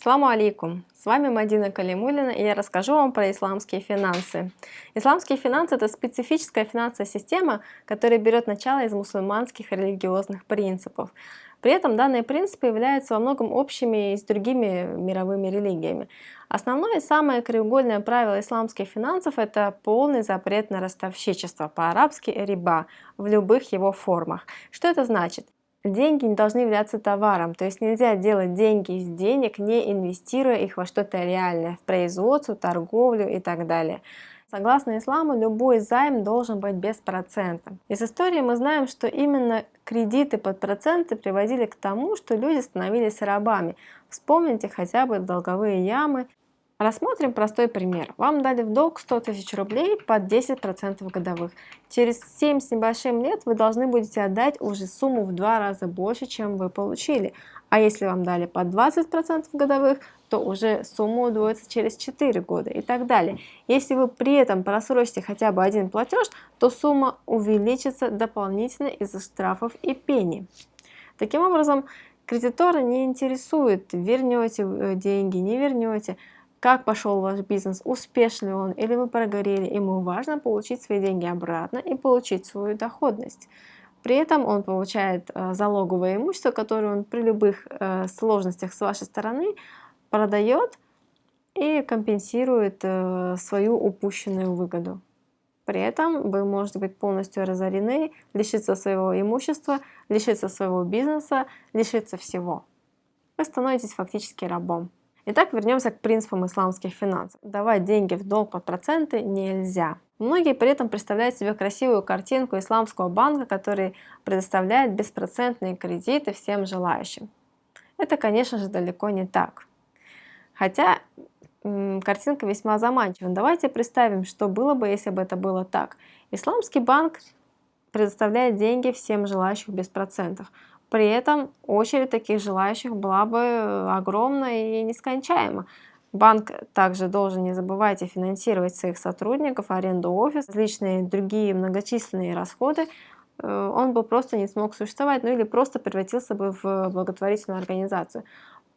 Саламу алейкум! С вами Мадина Калимулина и я расскажу вам про исламские финансы. Исламские финансы – это специфическая финансовая система, которая берет начало из мусульманских религиозных принципов. При этом данные принципы являются во многом общими и с другими мировыми религиями. Основное и самое краеугольное правило исламских финансов – это полный запрет на ростовщичество, по-арабски «риба», в любых его формах. Что это значит? Деньги не должны являться товаром, то есть нельзя делать деньги из денег, не инвестируя их во что-то реальное, в производство, торговлю и так далее. Согласно исламу, любой займ должен быть без процента. Из истории мы знаем, что именно кредиты под проценты приводили к тому, что люди становились рабами. Вспомните хотя бы долговые ямы Рассмотрим простой пример. Вам дали в долг 100 тысяч рублей под 10% годовых. Через 7 с небольшим лет вы должны будете отдать уже сумму в два раза больше, чем вы получили. А если вам дали под 20% годовых, то уже сумма удвоится через 4 года и так далее. Если вы при этом просрочите хотя бы один платеж, то сумма увеличится дополнительно из-за штрафов и пени. Таким образом, кредитора не интересует, вернете э, деньги, не вернете как пошел ваш бизнес, успешный он или вы прогорели, ему важно получить свои деньги обратно и получить свою доходность. При этом он получает э, залоговое имущество, которое он при любых э, сложностях с вашей стороны продает и компенсирует э, свою упущенную выгоду. При этом вы можете быть полностью разорены, лишиться своего имущества, лишиться своего бизнеса, лишиться всего. Вы становитесь фактически рабом. Итак, вернемся к принципам исламских финансов. Давать деньги в долг под проценты нельзя. Многие при этом представляют себе красивую картинку исламского банка, который предоставляет беспроцентные кредиты всем желающим. Это, конечно же, далеко не так. Хотя картинка весьма заманчива. Давайте представим, что было бы, если бы это было так. Исламский банк предоставляет деньги всем желающим без процентов. При этом очередь таких желающих была бы э, огромна и нескончаема. Банк также должен, не забывайте, финансировать своих сотрудников, аренду офиса, различные другие многочисленные расходы. Э, он бы просто не смог существовать, ну или просто превратился бы в благотворительную организацию.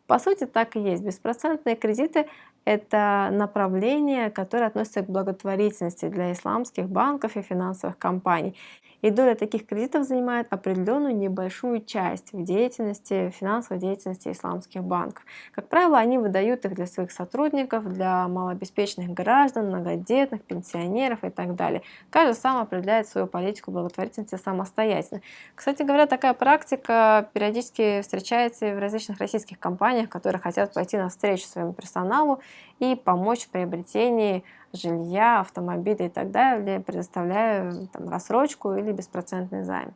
По сути, так и есть. Беспроцентные кредиты – это направление, которое относится к благотворительности для исламских банков и финансовых компаний и доля таких кредитов занимает определенную небольшую часть в деятельности, финансовой деятельности исламских банков. Как правило, они выдают их для своих сотрудников, для малообеспеченных граждан, многодетных, пенсионеров и так далее. Каждый сам определяет свою политику благотворительности самостоятельно. Кстати говоря, такая практика периодически встречается в различных российских компаниях, которые хотят пойти навстречу своему персоналу и помочь в приобретении жилья, автомобиля и так далее, предоставляя там, рассрочку или беспроцентный займ.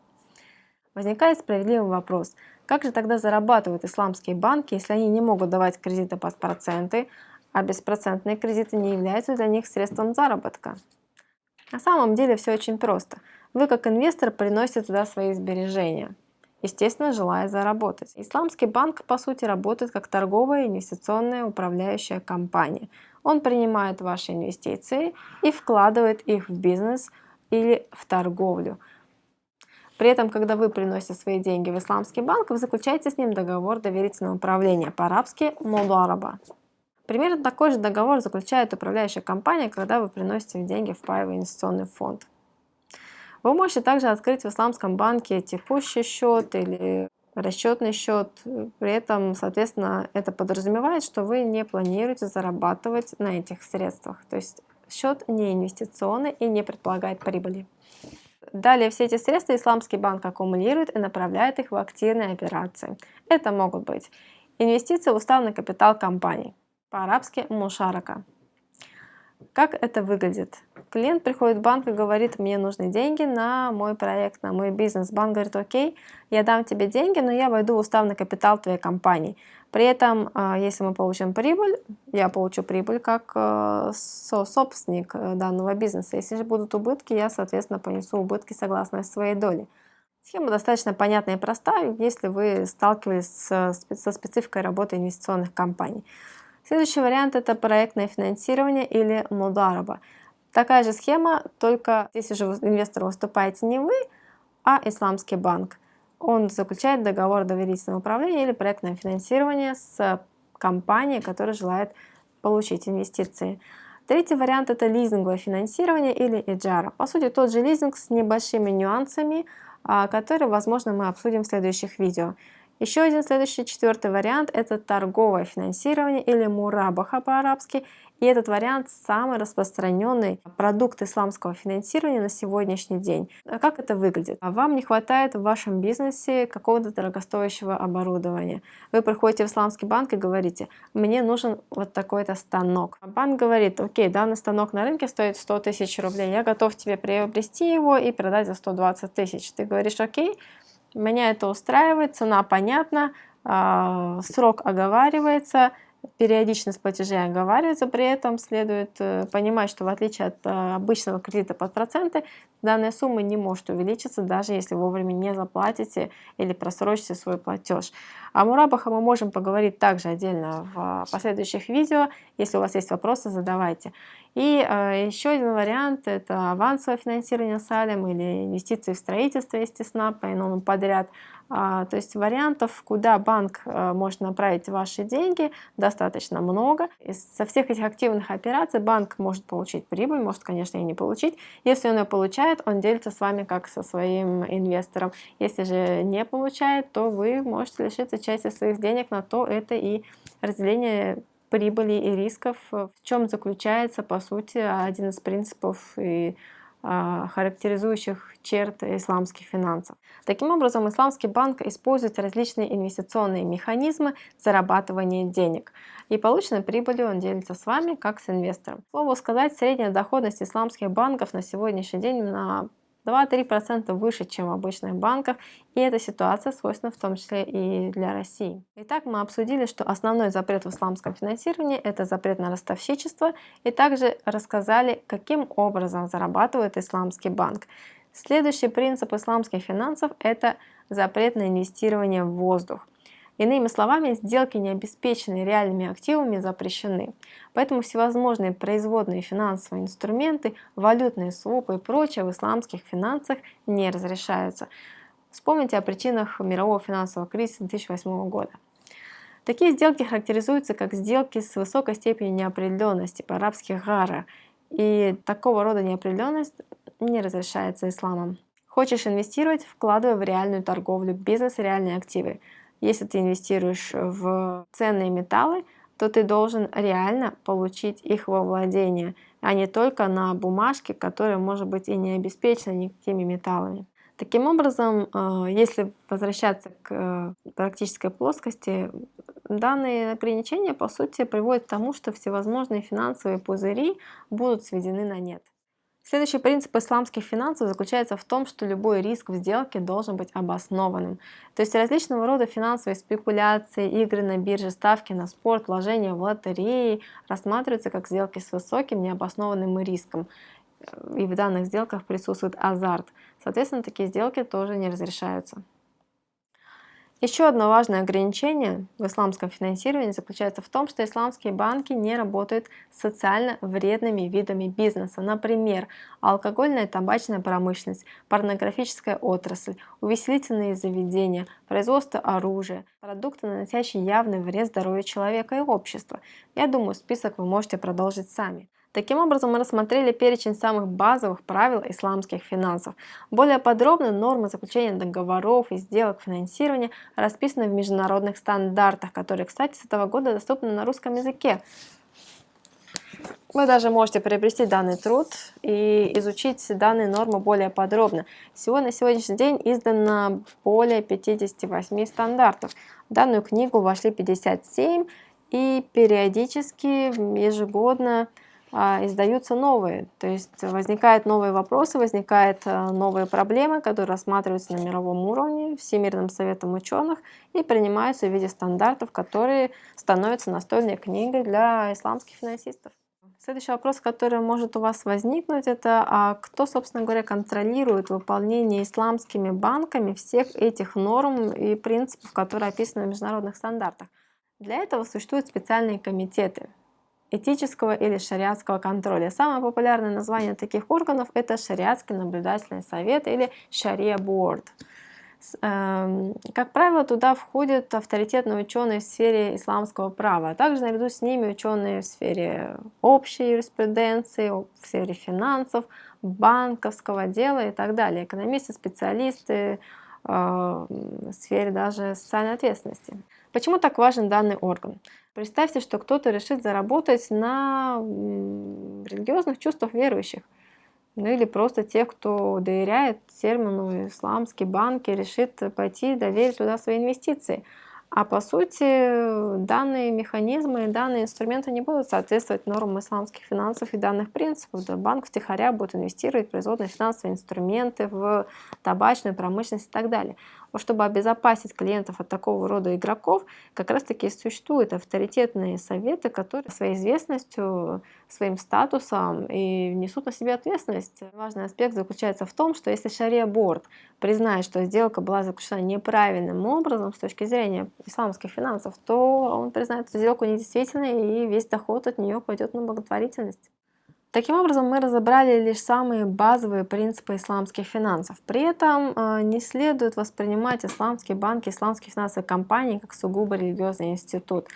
Возникает справедливый вопрос, как же тогда зарабатывают исламские банки, если они не могут давать кредиты под проценты, а беспроцентные кредиты не являются для них средством заработка? На самом деле все очень просто. Вы как инвестор приносите туда свои сбережения, естественно, желая заработать. Исламский банк, по сути, работает как торговая инвестиционная управляющая компания – он принимает ваши инвестиции и вкладывает их в бизнес или в торговлю. При этом, когда вы приносите свои деньги в исламский банк, вы заключаете с ним договор доверительного управления, по-арабски «мудараба». Примерно такой же договор заключает управляющая компания, когда вы приносите деньги в паевый инвестиционный фонд. Вы можете также открыть в исламском банке текущий счет или расчетный счет. При этом, соответственно, это подразумевает, что вы не планируете зарабатывать на этих средствах. То есть счет не инвестиционный и не предполагает прибыли. Далее все эти средства исламский банк аккумулирует и направляет их в активные операции. Это могут быть инвестиции в уставный капитал компании, по-арабски мушарака. Как это выглядит? Клиент приходит в банк и говорит, мне нужны деньги на мой проект, на мой бизнес. Банк говорит, окей, я дам тебе деньги, но я войду в уставный капитал твоей компании. При этом, а, если мы получим прибыль, я получу прибыль как э, собственник э, данного бизнеса. Если же будут убытки, я, соответственно, понесу убытки согласно своей доле. Схема достаточно понятная и простая, если вы сталкивались со спецификой работы инвестиционных компаний. Следующий вариант это проектное финансирование или мудараба. Такая же схема, только здесь уже инвестор выступаете не вы, а исламский банк. Он заключает договор доверительного управления или проектное финансирование с компания, которая желает получить инвестиции. Третий вариант это лизинговое финансирование или EJAR. По сути тот же лизинг с небольшими нюансами, а, которые, возможно, мы обсудим в следующих видео. Еще один следующий, четвертый вариант – это торговое финансирование или мурабаха по-арабски. И этот вариант самый распространенный продукт исламского финансирования на сегодняшний день. А как это выглядит? Вам не хватает в вашем бизнесе какого-то дорогостоящего оборудования. Вы приходите в исламский банк и говорите, мне нужен вот такой-то станок. А банк говорит, окей, данный станок на рынке стоит 100 тысяч рублей, я готов тебе приобрести его и продать за 120 тысяч. Ты говоришь, окей, меня это устраивает, цена понятна, а, срок оговаривается, периодичность платежей оговаривается, при этом следует э, понимать, что в отличие от э, обычного кредита под проценты, данная сумма не может увеличиться, даже если вовремя не заплатите или просрочите свой платеж. О мурабах мы можем поговорить также отдельно в последующих видео. Если у вас есть вопросы, задавайте. И э, еще один вариант – это авансовое финансирование салем или инвестиции в строительство, естественно, по иному подряд. А, то есть вариантов, куда банк э, может направить ваши деньги, достаточно много. Из, со всех этих активных операций банк может получить прибыль, может, конечно, и не получить. Если он ее получает, он делится с вами как со своим инвестором. Если же не получает, то вы можете лишиться части своих денег, на то это и разделение прибыли и рисков, в чем заключается, по сути, один из принципов и характеризующих черт исламских финансов. Таким образом, исламский банк использует различные инвестиционные механизмы зарабатывания денег. И полученной прибылью он делится с вами, как с инвестором. Слово сказать, средняя доходность исламских банков на сегодняшний день на 2-3% выше, чем в обычных банках, и эта ситуация свойственна в том числе и для России. Итак, мы обсудили, что основной запрет в исламском финансировании – это запрет на ростовщичество, и также рассказали, каким образом зарабатывает исламский банк. Следующий принцип исламских финансов – это запрет на инвестирование в воздух. Иными словами, сделки, не обеспеченные реальными активами, запрещены. Поэтому всевозможные производные финансовые инструменты, валютные свопы и прочее в исламских финансах не разрешаются. Вспомните о причинах мирового финансового кризиса 2008 года. Такие сделки характеризуются как сделки с высокой степенью неопределенности, по-арабски гара, и такого рода неопределенность не разрешается исламом. Хочешь инвестировать, вкладывай в реальную торговлю, бизнес и реальные активы. Если ты инвестируешь в ценные металлы, то ты должен реально получить их во владение, а не только на бумажке, которая может быть и не обеспечена никакими металлами. Таким образом, э, если возвращаться к э, практической плоскости, данные ограничения по сути приводят к тому, что всевозможные финансовые пузыри будут сведены на нет. Следующий принцип исламских финансов заключается в том, что любой риск в сделке должен быть обоснованным. То есть различного рода финансовые спекуляции, игры на бирже, ставки на спорт, вложения в лотереи рассматриваются как сделки с высоким необоснованным риском. И в данных сделках присутствует азарт. Соответственно, такие сделки тоже не разрешаются. Еще одно важное ограничение в исламском финансировании заключается в том, что исламские банки не работают с социально вредными видами бизнеса. Например, алкогольная и табачная промышленность, порнографическая отрасль, увеселительные заведения, производство оружия, продукты, наносящие явный вред здоровью человека и общества. Я думаю, список вы можете продолжить сами. Таким образом, мы рассмотрели перечень самых базовых правил исламских финансов. Более подробно нормы заключения договоров и сделок финансирования расписаны в международных стандартах, которые, кстати, с этого года доступны на русском языке. Вы даже можете приобрести данный труд и изучить данные нормы более подробно. Всего на сегодняшний день издано более 58 стандартов. В данную книгу вошли 57 и периодически, ежегодно издаются новые. То есть возникают новые вопросы, возникают а, новые проблемы, которые рассматриваются на мировом уровне Всемирным советом ученых и принимаются в виде стандартов, которые становятся настольной книгой для исламских финансистов. Следующий вопрос, который может у вас возникнуть, это а кто, собственно говоря, контролирует выполнение исламскими банками всех этих норм и принципов, которые описаны в международных стандартах. Для этого существуют специальные комитеты, этического или шариатского контроля. Самое популярное название таких органов это шариатский наблюдательный совет или шария борд. Эм, как правило, туда входят авторитетные ученые в сфере исламского права, а также наряду с ними ученые в сфере общей юриспруденции, в сфере финансов, банковского дела и так далее, экономисты, специалисты, э, в сфере даже социальной ответственности. Почему так важен данный орган? Представьте, что кто-то решит заработать на религиозных чувствах верующих ну или просто те, кто доверяет термину исламский банк и решит пойти доверить туда свои инвестиции. А по сути, данные механизмы и данные инструменты не будут соответствовать нормам исламских финансов и данных принципов. Да, банк втихаря будет инвестировать в производные финансовые инструменты, в табачную промышленность и так далее. Вот чтобы обезопасить клиентов от такого рода игроков, как раз таки существуют авторитетные советы, которые своей известностью, своим статусом и несут на себе ответственность. Важный аспект заключается в том, что если шария-борд признает, что сделка была заключена неправильным образом с точки зрения исламских финансов, то он признает эту сделку недействительной и весь доход от нее пойдет на благотворительность. Таким образом, мы разобрали лишь самые базовые принципы исламских финансов. При этом э, не следует воспринимать исламские банки, исламские финансовые компании как сугубо религиозный институт.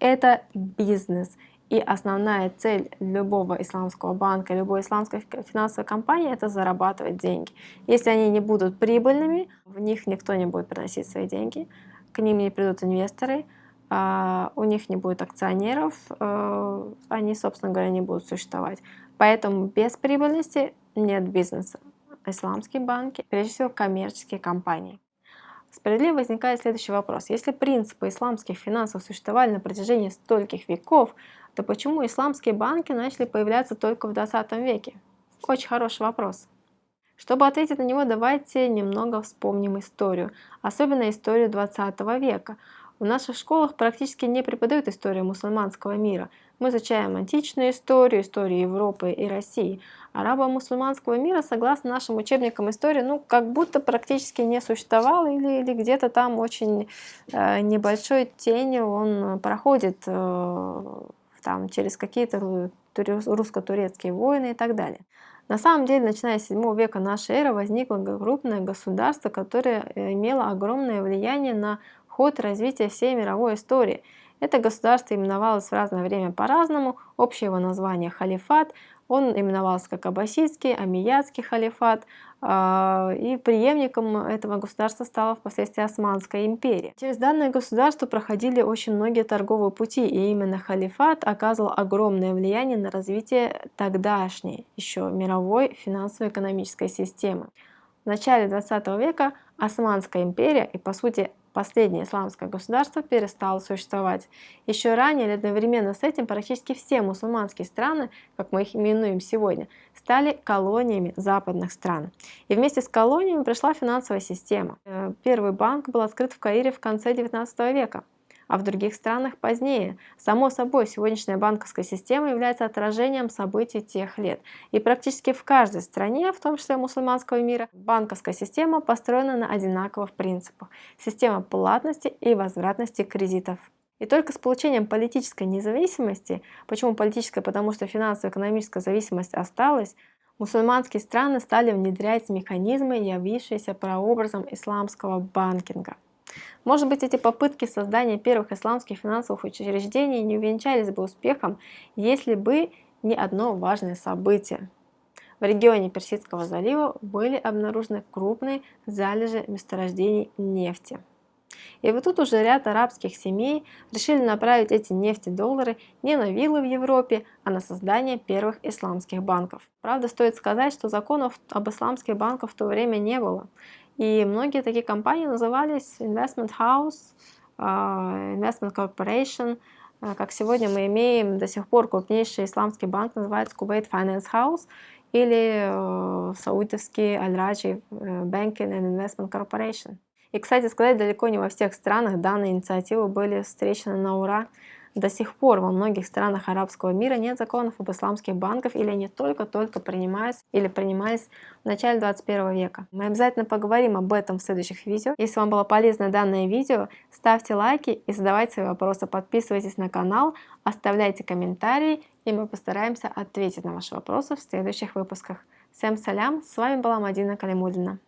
Это бизнес. И основная цель любого исламского банка, любой исламской финансовой компании – это зарабатывать деньги. Если они не будут прибыльными, в них никто не будет приносить свои деньги, к ним не придут инвесторы, у них не будет акционеров, э, они, собственно говоря, не будут существовать. Поэтому без прибыльности нет бизнеса. Исламские банки, прежде всего коммерческие компании. Справедливо возникает следующий вопрос. Если принципы исламских финансов существовали на протяжении стольких веков, то почему исламские банки начали появляться только в 20 веке? Очень хороший вопрос. Чтобы ответить на него, давайте немного вспомним историю, особенно историю 20 века. В наших школах практически не преподают историю мусульманского мира. Мы изучаем античную историю, историю Европы и России. Арабо-мусульманского мира, согласно нашим учебникам истории, ну, как будто практически не существовал или, или где-то там очень э, небольшой тенью он проходит э, там, через какие-то русско-турецкие войны и так далее. На самом деле, начиная с 7 века нашей эры возникло крупное государство, которое э, имело огромное влияние на ход развития всей мировой истории. Это государство именовалось в разное время по-разному, общее его название халифат, он именовался как Аббасидский, Амиядский халифат, а, и преемником этого государства стала впоследствии Османская империя. Через данное государство проходили очень многие торговые пути, и именно халифат оказывал огромное влияние на развитие тогдашней еще мировой финансово-экономической системы. В начале 20 века Османская империя и, по сути, последнее исламское государство перестало существовать. Еще ранее или одновременно с этим практически все мусульманские страны, как мы их именуем сегодня, стали колониями западных стран. И вместе с колониями пришла финансовая система. Э, первый банк был открыт в Каире в конце 19 века а в других странах позднее. Само собой, сегодняшняя банковская система является отражением событий тех лет. И практически в каждой стране, в том числе мусульманского мира, банковская система построена на одинаковых принципах. Система платности и возвратности кредитов. И только с получением политической независимости, почему политическая, потому что финансово-экономическая зависимость осталась, мусульманские страны стали внедрять механизмы, явившиеся прообразом исламского банкинга. Может быть, эти попытки создания первых исламских финансовых учреждений не увенчались бы успехом, если бы не одно важное событие. В регионе Персидского залива были обнаружены крупные залежи месторождений нефти. И вот тут уже ряд арабских семей решили направить эти нефтедоллары не на виллы в Европе, а на создание первых исламских банков. Правда, стоит сказать, что законов об исламских банках в то время не было. И многие такие компании назывались Investment House, а, Investment Corporation. А, как сегодня мы имеем до сих пор крупнейший исламский банк, называется Kuwait Finance House или э, саудовский Al-Raji э, Banking and Investment Corporation. И, кстати сказать, далеко не во всех странах данные инициативы были встречены на ура. До сих пор во многих странах арабского мира нет законов об исламских банках или они только-только принимаются или принимались в начале 21 века. Мы обязательно поговорим об этом в следующих видео. Если вам было полезно данное видео, ставьте лайки и задавайте свои вопросы. Подписывайтесь на канал, оставляйте комментарии и мы постараемся ответить на ваши вопросы в следующих выпусках. Всем салям, с вами была Мадина Калимулина.